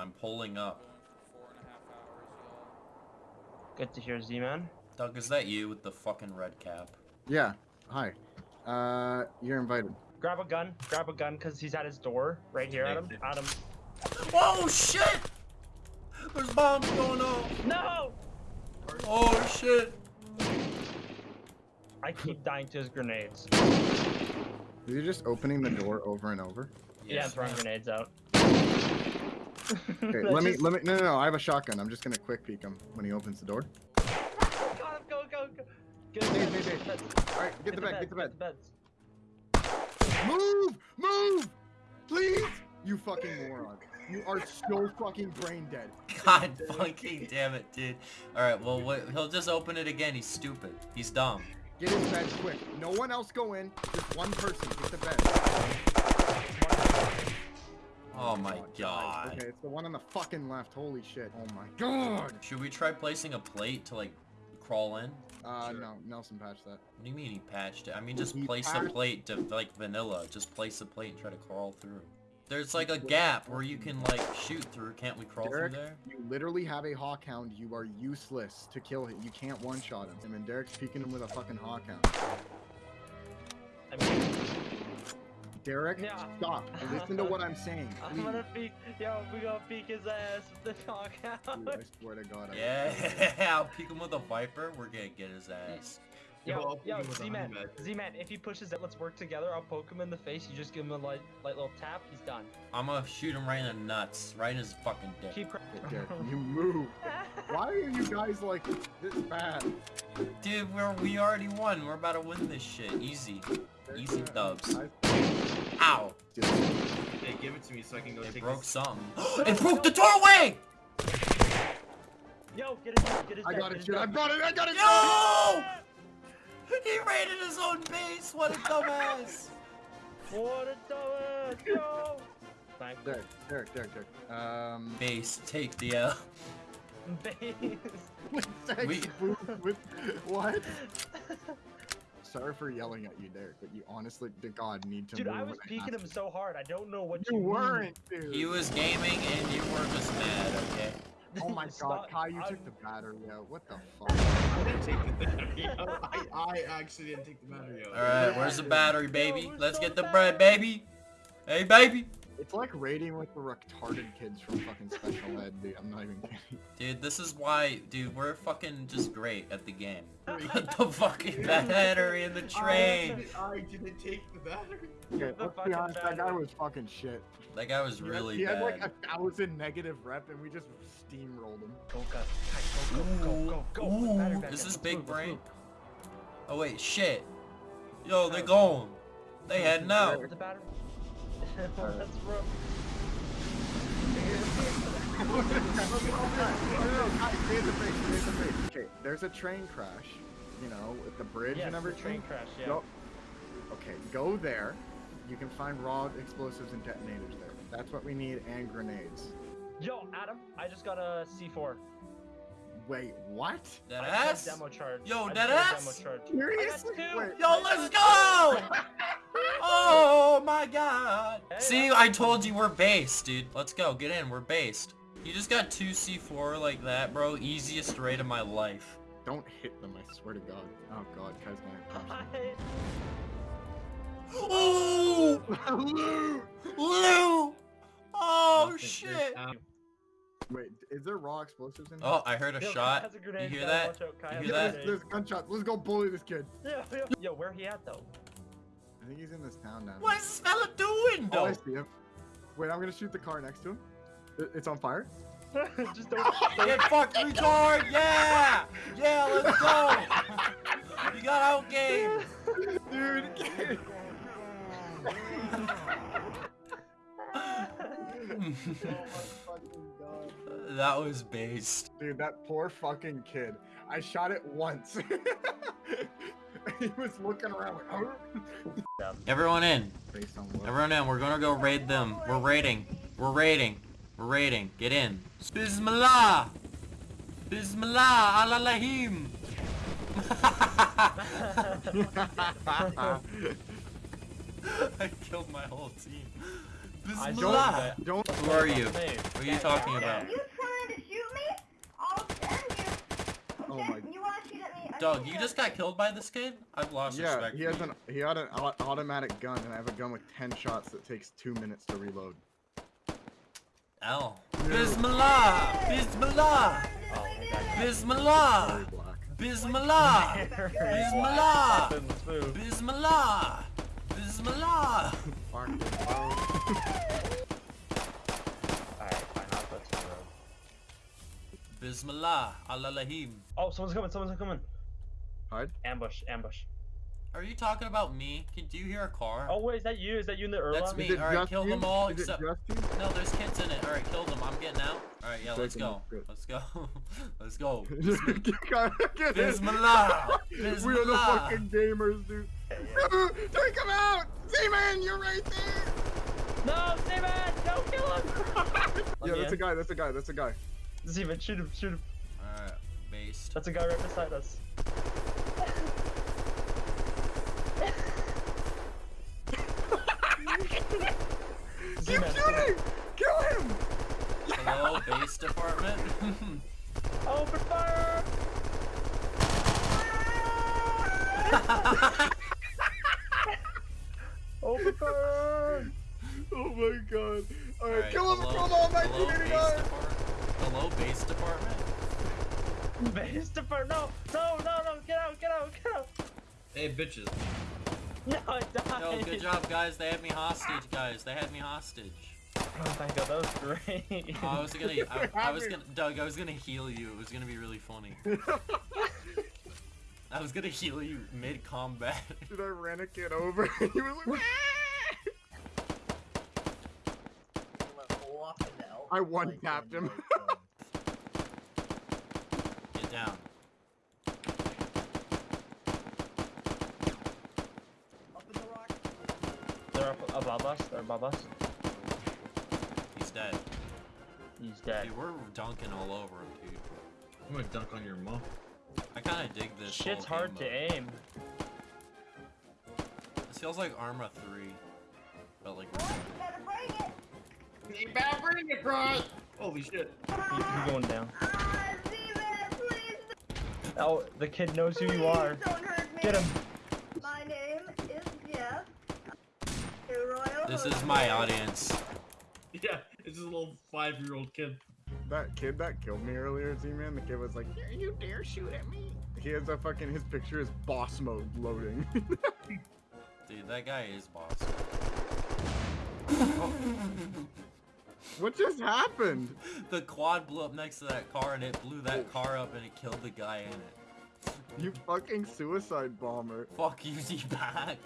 I'm pulling up. For four and a half hours, Good to hear, Z-Man. Doug, is that you with the fucking red cap? Yeah. Hi. Uh, you're invited. Grab a gun. Grab a gun, because he's at his door. Right here, Adam. Adam. Oh shit! There's bombs going off! No! Oh shit! I keep dying to his grenades. Is he just opening the door over and over? Yeah, I'm throwing grenades out. Okay, let me, let me, no, no, no, I have a shotgun. I'm just gonna quick peek him when he opens the door. Got him, go, go, go. Good. Nade, nade, nade. Beds. Alright, get the bed, get the bed. beds. Move! Move! Please! You fucking moron. You are so fucking brain dead. God fucking damn it, dude. Alright, well, wait, he'll just open it again. He's stupid. He's dumb. Get his bed quick. No one else go in. Just one person. Get the bed. Oh my god. Okay, it's the one on the fucking left. Holy shit. Oh my god. Should we try placing a plate to, like, crawl in? Uh, no. Nelson patched that. What do you mean he patched it? I mean, just He place a plate to, like, vanilla. Just place a plate and try to crawl through. There's, like, a gap where you can, like, shoot through. Can't we crawl Derek, through there? you literally have a Hawkhound. You are useless to kill him. You can't one-shot him. And then Derek's peeking him with a fucking hawk Derek, Yeah. stop. Listen to what I'm saying. I'm gonna peek. Yo, we gonna peek his ass with the dog Dude, out. I swear to God. I Yeah, I'll peek him with a viper. We're gonna get his ass. Yo, I'll peek yo, him with a Z-Man. Z-Man, if he pushes it, let's work together. I'll poke him in the face. You just give him a light, light little tap. He's done. I'm gonna shoot him right in the nuts. Right in his fucking dick. Keep. cra- Derek, you move. Why are you guys like this bad? Dude, we're, we already won. We're about to win this shit. Easy. Easy dubs. I- Ow. Hey, give it to me so I can go It take broke this. something. it broke the doorway! Yo, get it, get his. I got get it, shit. I dead. brought it. I got it. No! He raided his own base. What a dumbass. What a dumbass! Yo. Thank Derek, Derek, Derek, Derek. Um, Base, take the L. Base. with sex We- booth with what? Sorry for yelling at you, Derek, but you honestly, to God, need to Dude, move I was when peeking ask him so hard. I don't know what You you, weren't, dude. He was gaming and you were just mad, okay? Oh my God, Kai, you I'm- took the battery out. What the fuck? I didn't take the battery out. I, I actually didn't take the battery out. Alright, where's the battery, baby? we're Let's so get the bad. bread, baby. Hey, baby. It's like raiding with the retarded kids from fucking special ed, dude. I'm not even kidding. Dude, this is why, dude, we're fucking just great at the game. Put the fucking battery in the train. I, I didn't take the battery. Okay, the let's be fucking honest, that guy was fucking shit. That guy was He had- really He had like a thousand negative rep, and we just steamrolled him. Go, guys. Kai, Go, go, go, go, go. Ooh, this is big brain. Oh wait, shit. Yo, they're gone. They heading out. Where's the battery? Okay, there's a train crash, you know, with the bridge Yes, and the everything. train crash, yeah. Go, okay, go there. You can find raw explosives and detonators there. That's what we need, and grenades. Yo, Adam, I just got a C4. Wait, what? That I a ass? Demo charge. Yo, I that a ass? Demo charge. Seriously? Wait, Yo, let's go! Oh my god. Hey, See, I told you we're based, dude. Let's go. Get in. We're based. You just got two C4 like that, bro. Easiest raid of my life. don't hit them, I swear to God. Oh God, Kai's gonna Oh! them. Lou! Oh shit! Wait, is there raw explosives in there? Oh, I heard a Yo, shot. has a grenade, You hear Kai, that? out, You hear a that? There's, there's gunshots. Let's go bully this kid. Yo, yo, yo, where he at though? I think he's in this town now. What is this fella doing, Oh, I though? see him. Wait, I'm gonna shoot the car next to him. It's on fire. just don't. don't Get fucked, retard! Yeah! Yeah, let's go! You got outgamed! Dude, oh my fucking god. that was based. Dude, that poor fucking kid. I shot it once. he was looking around like, oh. Everyone in. Based on what? Everyone in. We're gonna go raid them. We're raiding. We're raiding. We're raiding. Get in. Bismillah! Bismillah! Alalahim! I killed my whole team. I Bismillah. don't- Don't. Who are you? Hey, What are you talking yeah. about? You trying to shoot me? I'll send you. Okay? Oh my- You wanna shoot at me? I Doug, you just got killed by this kid? I've lost Yeah, respect he has an he had an automatic gun, and I have a gun with ten shots that takes two minutes to reload. L. Yeah. Bismillah! Bismillah! Oh, my God. Very Bismillah! black. Bismillah! Bismillah! Let's move. Bismillah! Bismillah! Fuck it, bro. Alright, fine, I'll go to the road. Bismillah! Allahim. Oh, someone's coming, someone's coming. Hide. Ambush, ambush. Are you talking about me? Can do you hear a car? Oh, wait, is that you? Is that you in the Urla? That's me. Alright, kill you? them all Is it except- just you? No, there's kids in it. Alright, kill them. I'm getting out. Alright, yeah, let's Take 'em go. out, good. Let's go. let's go. Get it. Bismillah! We are the fucking gamers, dude. Take him out! Z-Man, you're right there! No, Steven! Don't kill him! Yeah, that's a guy, that's a guy, that's a guy. Steven, shoot him, shoot him. Alright, based. That's a guy right beside us. Keep shooting! Kill him! Hello, base department? Open fire! Open fire! Oh my god. Alright, Alright, kill him hello, from all hello, base 1989! Hello, base department? Base department! No! No, no, no! Get out, get out, get out! Hey, bitches. No, I died! Yo, good job, guys. They had me hostage, guys. They had me hostage. Oh my god, that was great! Oh, I was gonna, I, I was gonna, Doug, I was gonna heal you. It was gonna be really funny. I was gonna heal you mid-combat. Dude, I ran a kid over. he was like, I one-tapped him. Get down. They're up above us, they're above us. He's dead. He's dead. Dude, we're dunking all over him, dude. I'm gonna dunk on your mom. I kind of dig this. Shit's whole hard game to mode. aim. This feels like Arma 3. But like, Better bring it. You better bring it, bro! Holy shit. He- He's going down. Ah, Z-Man, Oh, the kid knows who you are. Don't hurt me. Get him. My name is Jeff. Your royal this is my audience. Yeah, it's just a little five-year-old kid. that kid that killed me earlier, Z-Man, the kid was like, "Dare you dare shoot at me? He has a fucking, his picture is boss mode loading. Dude, that guy is boss. what just happened? The quad blew up next to that car and it blew that car up and it killed the guy in it. You fucking suicide bomber. Fuck you, D-Back.